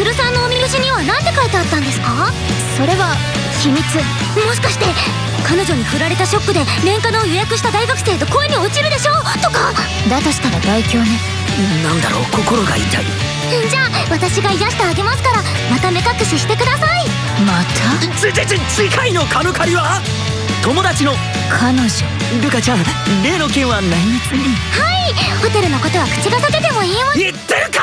千鶴さんのおみくしには何て書いてあったんですか？それは秘密。もしかして彼女に振られたショックで年間の予約した大学生と恋に落ちるでしょ？とか。だとしたら大凶ね。なんだろう心が痛い。じゃあ私が癒してあげますからまた目隠ししてください。また？ちちち次回のカヌカリは？友達の。彼女ルカちゃん例の件は内密にはい。ホテルのことは口が裂けてもいいわ。言ってるか！